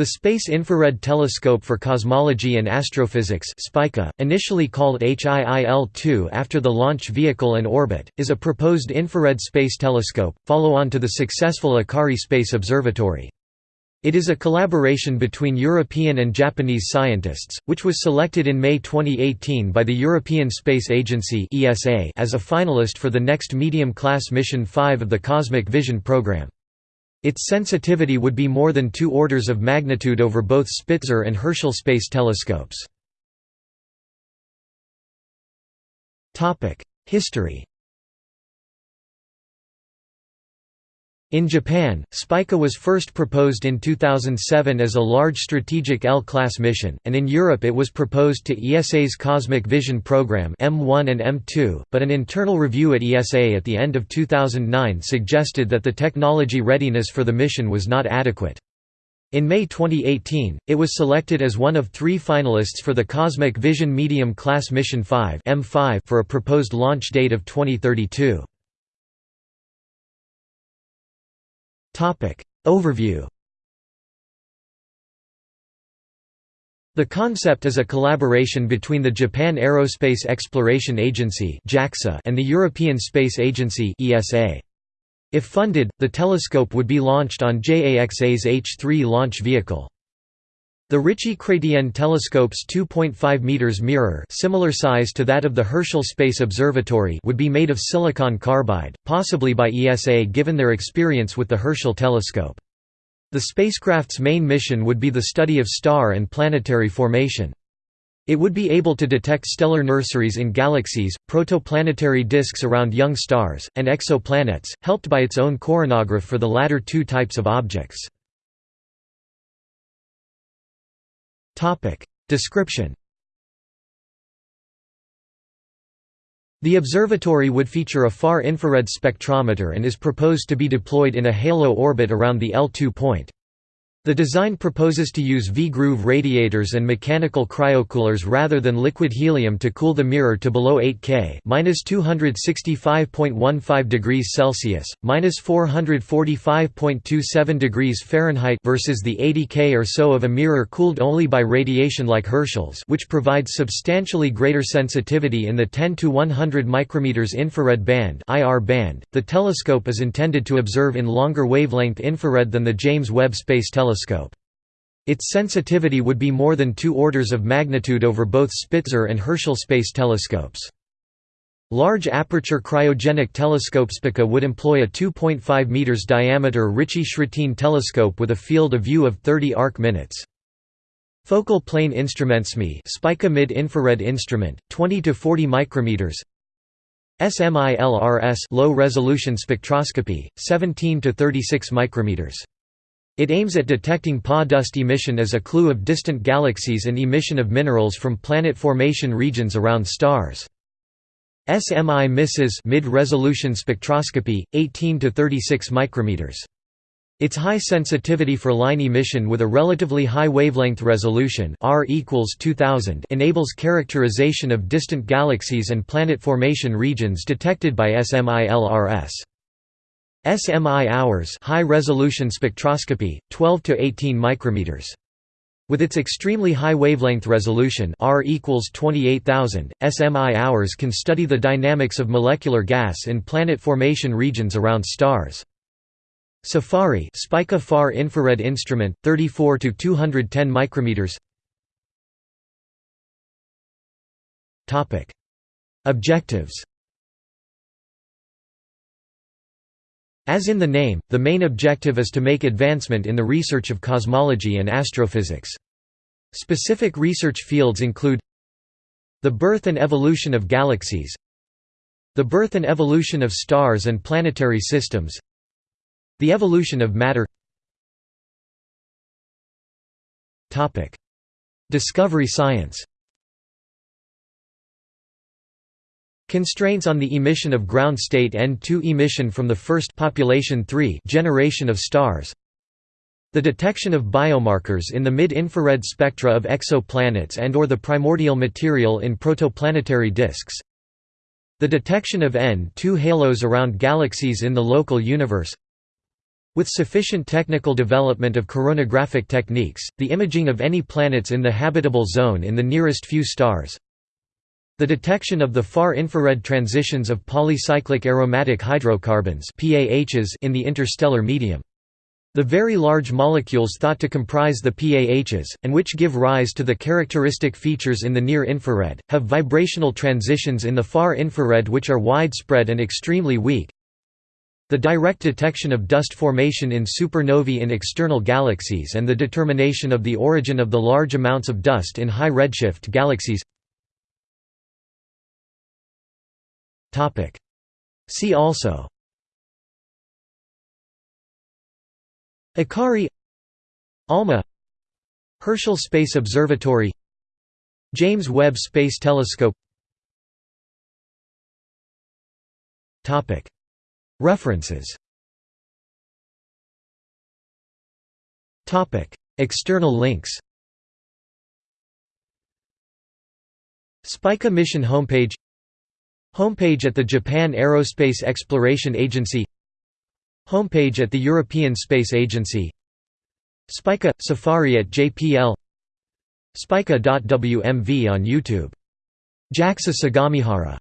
The Space Infrared Telescope for Cosmology and Astrophysics initially called HIIL-2 after the launch vehicle and orbit, is a proposed infrared space telescope, follow-on to the successful Akari Space Observatory. It is a collaboration between European and Japanese scientists, which was selected in May 2018 by the European Space Agency as a finalist for the next medium-class Mission 5 of the Cosmic Vision program. Its sensitivity would be more than two orders of magnitude over both Spitzer and Herschel space telescopes. History In Japan, Spica was first proposed in 2007 as a large strategic L-class mission, and in Europe it was proposed to ESA's Cosmic Vision Program M1 and M2, but an internal review at ESA at the end of 2009 suggested that the technology readiness for the mission was not adequate. In May 2018, it was selected as one of three finalists for the Cosmic Vision Medium Class Mission 5 M5 for a proposed launch date of 2032. Overview. The concept is a collaboration between the Japan Aerospace Exploration Agency and the European Space Agency If funded, the telescope would be launched on JAXA's H-3 launch vehicle. The Ritchey-Chrétien telescope's 2.5 meters mirror, similar size to that of the Herschel Space Observatory, would be made of silicon carbide, possibly by ESA given their experience with the Herschel telescope. The spacecraft's main mission would be the study of star and planetary formation. It would be able to detect stellar nurseries in galaxies, protoplanetary disks around young stars, and exoplanets, helped by its own coronagraph for the latter two types of objects. Description The observatory would feature a far-infrared spectrometer and is proposed to be deployed in a halo orbit around the L2 point. The design proposes to use V-groove radiators and mechanical cryocoolers rather than liquid helium to cool the mirror to below 8 K (-265.15 degrees Celsius, (-445.27 degrees Fahrenheit) versus the 80 K or so of a mirror cooled only by radiation like Herschel's, which provides substantially greater sensitivity in the 10 to 100 micrometers infrared band (IR band). The telescope is intended to observe in longer wavelength infrared than the James Webb Space Telescope telescope. Its sensitivity would be more than two orders of magnitude over both Spitzer and Herschel space telescopes. Large aperture cryogenic telescope Spica would employ a 2.5 meters diameter Ritchey-Chrétien telescope with a field of view of 30 arc minutes. Focal plane instruments SMI Spica mid-infrared instrument, 20 to 40 micrometers. SMILRS low resolution spectroscopy, 17 to 36 micrometers. It aims at detecting PA dust emission as a clue of distant galaxies and emission of minerals from planet formation regions around stars. SMI misses mid-resolution spectroscopy, 18 to 36 micrometers. Its high sensitivity for line emission with a relatively high wavelength resolution R equals 2000 enables characterization of distant galaxies and planet formation regions detected by SMI-LRS. SMI hours high resolution spectroscopy 12 to 18 micrometers. With its extremely high wavelength resolution R equals 28000 SMI hours can study the dynamics of molecular gas in planet formation regions around stars. Safari Spica far infrared instrument 34 to 210 micrometers. Topic. Objectives As in the name, the main objective is to make advancement in the research of cosmology and astrophysics. Specific research fields include the birth and evolution of galaxies the birth and evolution of stars and planetary systems the evolution of matter. Discovery science Constraints on the emission of ground state N2 emission from the first population 3 generation of stars. The detection of biomarkers in the mid-infrared spectra of exoplanets and or the primordial material in protoplanetary disks. The detection of N2 halos around galaxies in the local universe. With sufficient technical development of coronagraphic techniques, the imaging of any planets in the habitable zone in the nearest few stars the detection of the far-infrared transitions of polycyclic aromatic hydrocarbons in the interstellar medium. The very large molecules thought to comprise the PAHs, and which give rise to the characteristic features in the near infrared, have vibrational transitions in the far infrared which are widespread and extremely weak. The direct detection of dust formation in supernovae in external galaxies and the determination of the origin of the large amounts of dust in high redshift galaxies See also. Akari ALMA Herschel Space Observatory James Webb Space Telescope. References. External links. Spica mission homepage Homepage at the Japan Aerospace Exploration Agency. Homepage at the European Space Agency. Spica – Safari at JPL Spica.wmv on YouTube. JAXA Sagamihara